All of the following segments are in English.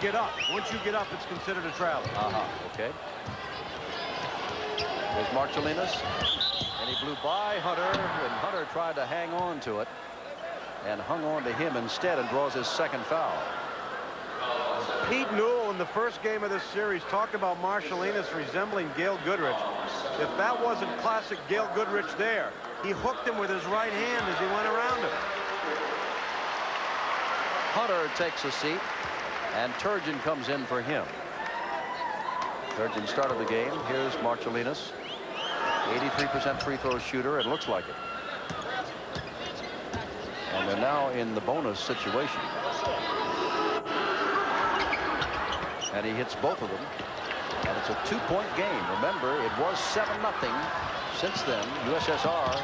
get up. Once you get up, it's considered a travel. Uh-huh. Okay. There's Marciulionis. And he blew by Hunter, and Hunter tried to hang on to it and hung on to him instead and draws his second foul. Pete Newell in the first game of this series talked about Marciulionis resembling Gail Goodrich. If that wasn't classic Gail Goodrich there, he hooked him with his right hand as he went around him. Hunter takes a seat, and Turgeon comes in for him. Turgeon started the game. Here's Marciulionis. 83% free throw shooter. It looks like it. And they're now in the bonus situation. And he hits both of them. And it's a two-point game. Remember, it was 7-0. Since then, USSR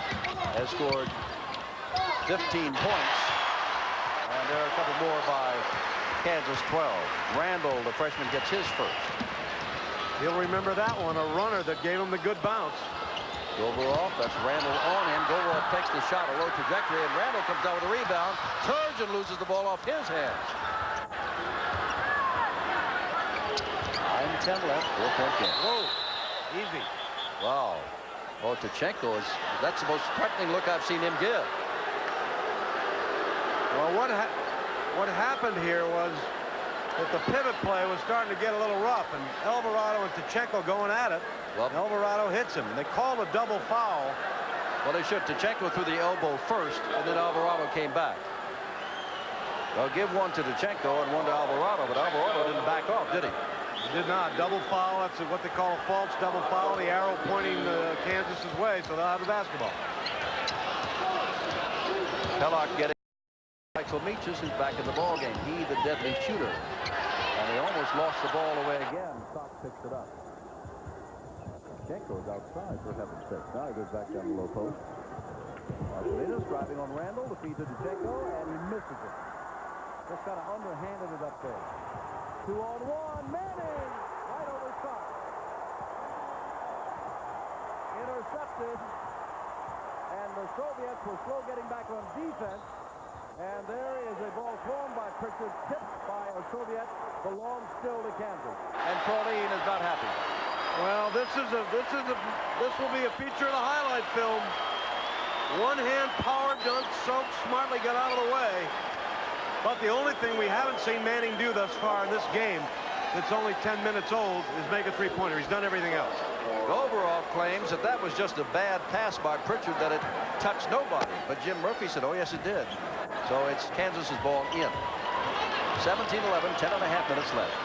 has scored 15 points. And there are a couple more by Kansas 12. Randall, the freshman, gets his first. He'll remember that one, a runner that gave him the good bounce. Goborov, that's Randall on him. Goborov takes the shot, a low trajectory, and Randall comes down with a rebound. Turgeon loses the ball off his hands. 9-10 left, four-point game. Whoa, easy. Wow. Oh, Tkachenko is, that's the most threatening look I've seen him give. Well, what, ha what happened here was that the pivot play was starting to get a little rough, and Alvarado and Tkachenko going at it. Well, Alvarado hits him. They called a double foul. Well, they should. Tkachenko threw the elbow first, and then Alvarado came back. They'll give one to Tkachenko and one to Alvarado, but Alvarado didn't back off, did he? He did not. Double foul. That's what they call a false double foul. The arrow pointing uh, Kansas's way, so they'll have the basketball. Pellock getting Michael Meaches, who's back in the ball game. He, the deadly shooter. And he almost lost the ball away again. Sox picks it up. Tkachenko is outside for heaven's sake. Now he goes back down the low post. Marciulionis driving on Randall. The feed to Tkachenko, and he misses it. Just kind of underhanded it up there. Two on one. Manning right over top. Intercepted. And the Soviets were slow getting back on defense. And there is a ball thrown by Pritchard, tipped by a Soviet, belongs still to Kansas. And Pauline is not happy. Well, this is a this is a this will be a feature of the highlight film. One hand power dunk, Soap smartly got out of the way. But the only thing we haven't seen Manning do thus far in this game that's only 10 minutes old is make a three-pointer. He's done everything else. Goborov claims that that was just a bad pass by Pritchard, that it touched nobody. But Jim Murphy said, oh, yes, it did. So it's Kansas's ball in. 17-11, 10 and a half minutes left.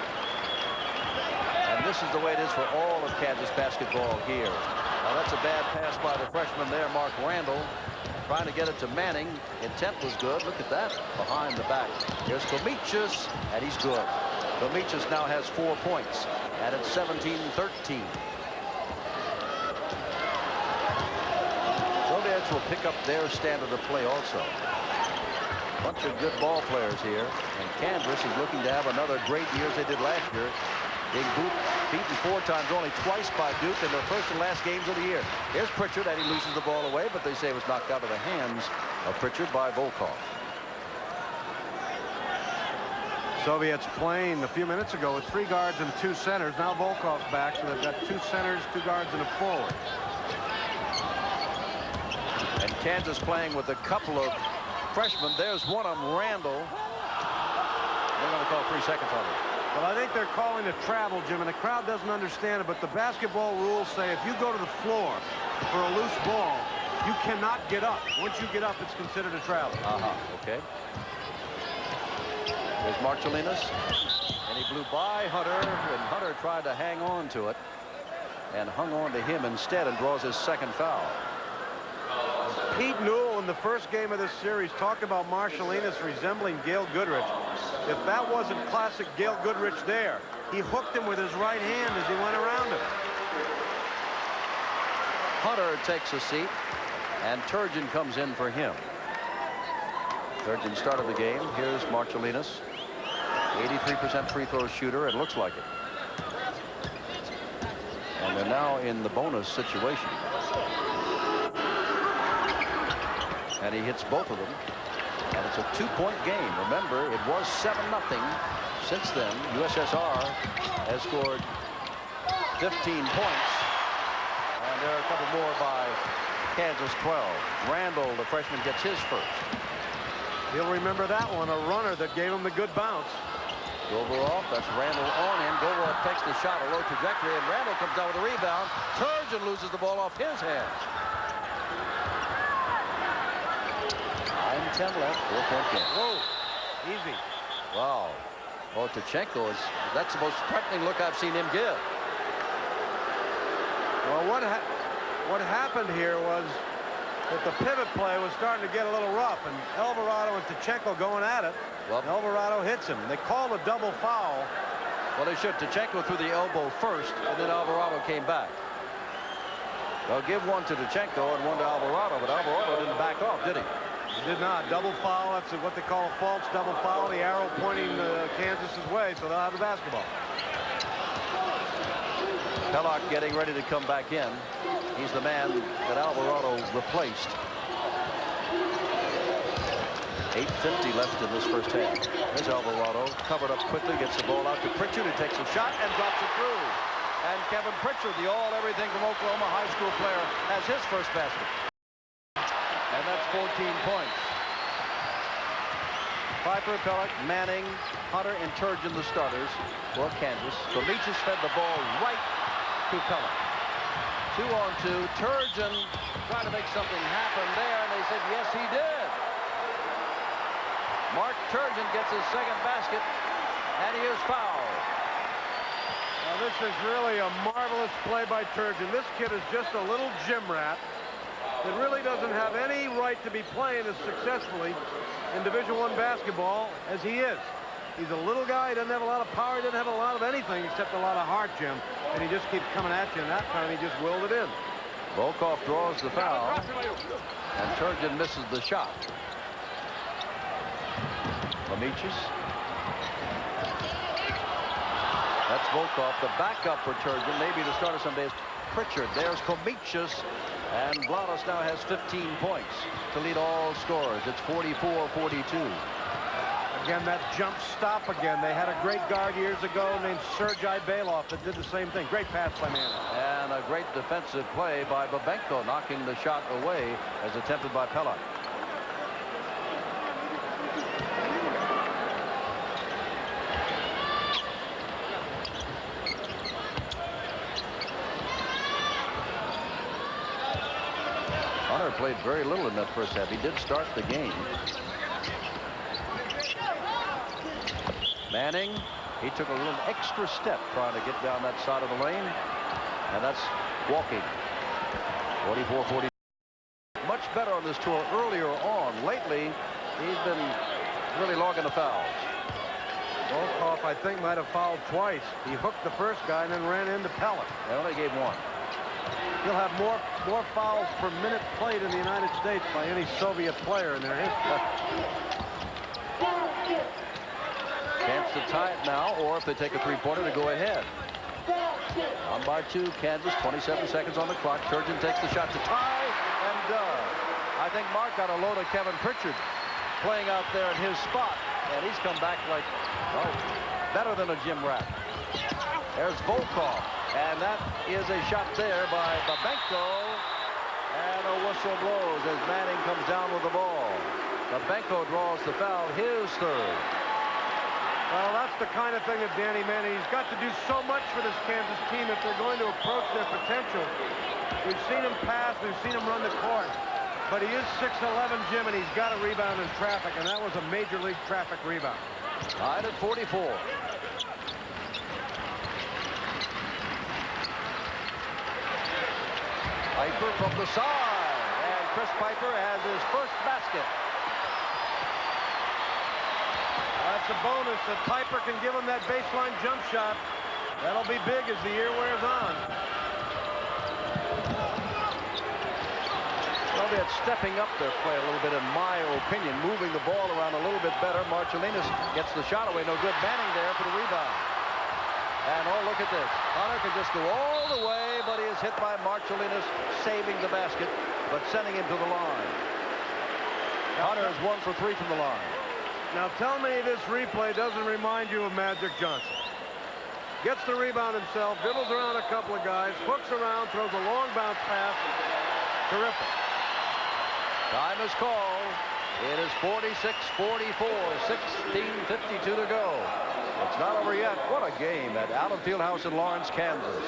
And this is the way it is for all of Kansas basketball here. Now, that's a bad pass by the freshman there, Mark Randall. Trying to get it to Manning. Intent was good. Look at that behind the back. Here's Khomicius, and he's good. Khomicius now has four points, and it's 17-13. Soviets will pick up their standard of play also. Bunch of good ball players here, and Kansas is looking to have another great year as they did last year. Being beaten four times, only twice by Duke in their first and last games of the year. Here's Pritchard, and he loses the ball away, but they say it was knocked out of the hands of Pritchard by Volkov. Soviets playing a few minutes ago with three guards and two centers. Now Volkov's back, so they've got two centers, two guards, and a forward. And Kansas playing with a couple of freshmen. There's one of them, Randall. They're going to call three seconds on it. Well, I think they're calling a travel, Jim, and the crowd doesn't understand it, but the basketball rules say if you go to the floor for a loose ball, you cannot get up. Once you get up, it's considered a travel. Uh-huh, okay. There's Marciulionis, and he blew by Hunter, and Hunter tried to hang on to it, and hung on to him instead and draws his second foul. Pete Newell in the first game of this series talked about Marciulionis resembling Gail Goodrich. If that wasn't classic Gail Goodrich there, he hooked him with his right hand as he went around him. Hunter takes a seat, and Turgeon comes in for him. Turgeon started the game. Here's Marciulionis. 83% free throw shooter. It looks like it. And they're now in the bonus situation. And he hits both of them. And it's a two-point game. Remember, it was 7-0 Since then, USSR has scored 15 points. And there are a couple more by Kansas 12. Randall, the freshman, gets his first. He'll remember that one, a runner that gave him the good bounce. Goborov, that's Randall on him. Goborov takes the shot, a low trajectory, and Randall comes down with a rebound. Turgeon loses the ball off his hands. 9-10 left, four-point game. Whoa, easy. Wow. Oh, Tkachenko is, that's the most threatening look I've seen him give. Well, what, ha what happened here was that the pivot play was starting to get a little rough, and Alvarado and Tkachenko going at it. Well, Alvarado hits him. They call a double foul. Well, they should. Tkachenko threw the elbow first, and then Alvarado came back. They'll give one to Tkachenko and one to Alvarado, but Alvarado didn't back off, did he? He did not. Double foul. That's what they call a false double foul. The arrow pointing uh, Kansas's way, so they'll have the basketball. Pellock getting ready to come back in. He's the man that Alvarado replaced. 8.50 left in this first half. There's Alvarado, covered up quickly, gets the ball out to Pritchard, who takes a shot and drops it through. And Kevin Pritchard, the all-everything from Oklahoma high school player, has his first basket. And that's 14 points. Piper, Pellock, Manning, Hunter, and Turgeon, the starters for Kansas. Khomicius fed the ball right Two on two. Turgeon trying to make something happen there, and they said, yes, he did. Mark Turgeon gets his second basket, and he is fouled. Now, this is really a marvelous play by Turgeon. This kid is just a little gym rat that really doesn't have any right to be playing as successfully in Division One basketball as he is. He's a little guy. He doesn't have a lot of power. He doesn't have a lot of anything except a lot of heart, Jim. And he just keeps coming at you. And that time he just willed it in. Volkov draws the foul. And Turgeon misses the shot. Khomicius. That's Volkov, the backup for Turgeon. Maybe the starter someday is Pritchard. There's Khomicius. And Blanos now has 15 points to lead all scorers. It's 44-42. Again, that jump stop again. They had a great guard years ago named Sergei Belov that did the same thing. Great pass by Manning. And a great defensive play by Babenko, knocking the shot away as attempted by Pellock. Hunter played very little in that first half. He did start the game. Manning, he took a little extra step trying to get down that side of the lane. And that's walking. 44-40. Much better on this tour earlier on. Lately, he's been really logging the fouls. Volkov, I think, might have fouled twice. He hooked the first guy and then ran into Pellet. They only gave one. He'll have more more fouls per minute played in the United States by any Soviet player in their history. To tie it now, or if they take a three-pointer to go ahead. On by two, Kansas, 27 seconds on the clock. Turgeon takes the shot to tie and does. I think Mark got a load of Kevin Pritchard playing out there in his spot, and he's come back like, well, better than a gym rat. There's Volkov, and that is a shot there by Babenko, and a whistle blows as Manning comes down with the ball. Babenko draws the foul, his third. Well, that's the kind of thing that Danny Manning, he's got to do so much for this Kansas team if they're going to approach their potential. We've seen him pass, we've seen him run the court. But he is 6'11", Jim, and he's got a rebound in traffic, and that was a major league traffic rebound. Tied at 44. Piper from the side, and Chris Piper has his first basket. That's a bonus that Piper can give him that baseline jump shot. That'll be big as the year wears on. Well, they're stepping up their play a little bit, in my opinion, moving the ball around a little bit better. Marciulionis gets the shot away. No good. Manning there for the rebound. And oh, look at this. Hunter can just go all the way, but he is hit by Marciulionis, saving the basket, but sending him to the line. Hunter is one for three from the line. Now tell me this replay doesn't remind you of Magic Johnson. Gets the rebound himself, dribbles around a couple of guys, hooks around, throws a long bounce pass. Terrific. Time is called. It is 46-44, 16.52 to go. It's not over yet. What a game at Allen Fieldhouse in Lawrence, Kansas.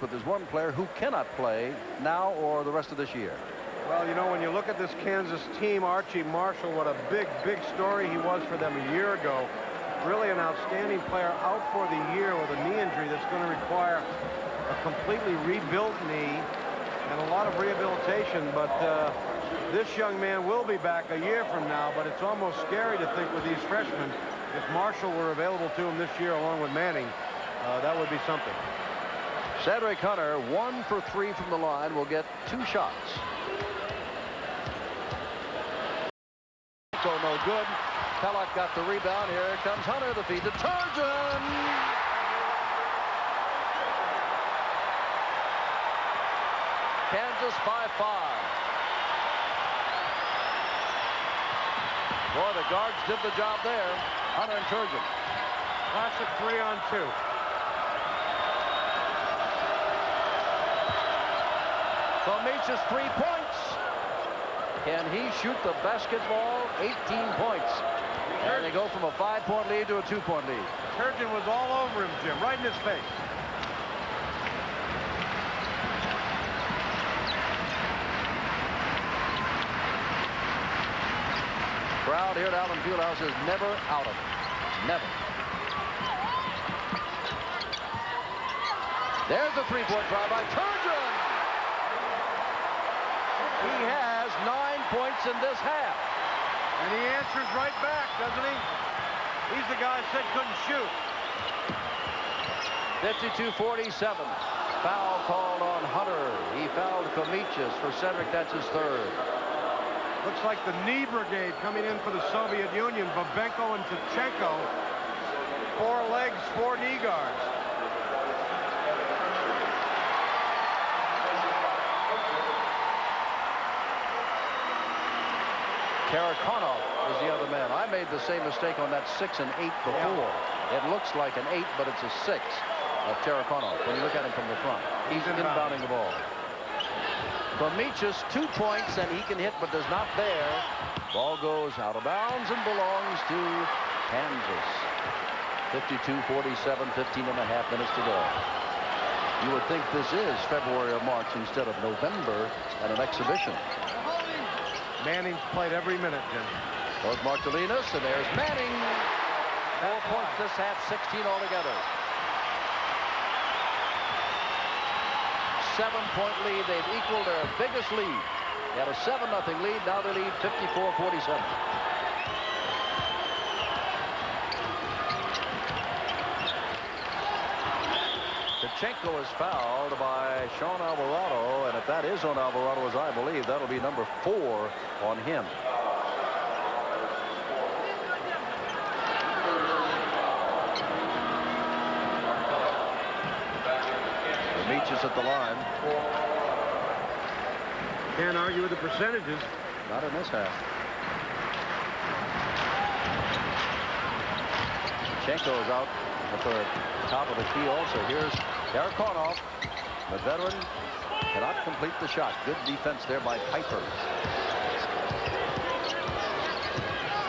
But there's one player who cannot play now or the rest of this year. Well, you know, when you look at this Kansas team, Archie Marshall, what a big, big story he was for them a year ago. Really an outstanding player out for the year with a knee injury that's going to require a completely rebuilt knee and a lot of rehabilitation. But uh, this young man will be back a year from now, but it's almost scary to think with these freshmen, if Marshall were available to him this year along with Manning, uh, that would be something. Cedric Hunter, one for three from the line, will get two shots. So no good. Pelech got the rebound. Here comes Hunter. The feed to Turgeon. Kansas by five. Boy, the guards did the job there. Hunter and Turgeon. Classic three on two. Khomicius three points. Can he shoot the basketball? 18 points. And they go from a five-point lead to a two-point lead. Turgeon was all over him, Jim, right in his face. Crowd here at Allen Fieldhouse is never out of it. Never. There's a three-point try by Turgeon. He has points in this half. And he answers right back, doesn't he? He's the guy said couldn't shoot. 52-47. Foul called on Hunter. He fouled Khomicius for Cedric. That's his third. Looks like the knee brigade coming in for the Soviet Union. Babenko and Tkachenko. Four legs, four knee guards. Tarakanov is the other man. I made the same mistake on that six and eight before. It looks like an eight, but it's a six of Tarakanov when you look at him from the front. He's inbounding the ball. Khomicius, two points, and he can hit, but does not bear. Ball goes out of bounds and belongs to Kansas. 52-47, 15 and a half minutes to go. You would think this is February or March instead of November at an exhibition. Manning's played every minute, Jim. There's Marciulionis, and there's Manning. Four points this half, 16 altogether. Seven-point lead. They've equaled their biggest lead. They had a 7-0 lead. Now they lead 54-47. Tkachenko is fouled by Sean Alvarado, and if that is on Alvarado, as I believe, that'll be number four on him. Khomicius at the line. Can't argue with the percentages. Not in this half. Tkachenko is out at the top of the key also. Here's Tarakanov, the veteran, cannot complete the shot. Good defense there by Piper.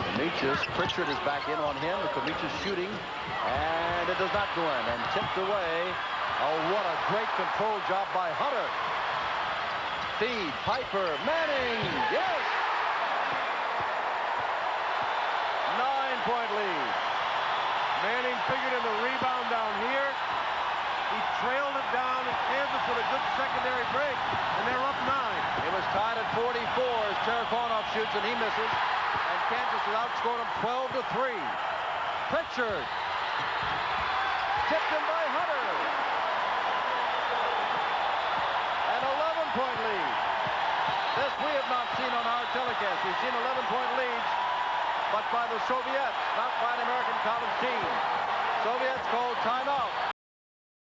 Khomicius, Pritchard is back in on him. Khomicius shooting, and it does not go in, and tipped away. Oh, what a great control job by Hunter. Feed, Piper, Manning, yes! Nine-point lead. Manning figured in the rebound down here. Trailed it down, Kansas with a good secondary break, and they're up nine. It was tied at 44 as Tarakanov shoots, and he misses. And Kansas has outscored them 12 to 3. Pritchard. Tipped in by Hunter. An 11-point lead. This we have not seen on our telecast. We've seen 11-point leads, but by the Soviets, not by an American college team. Soviets called timeout.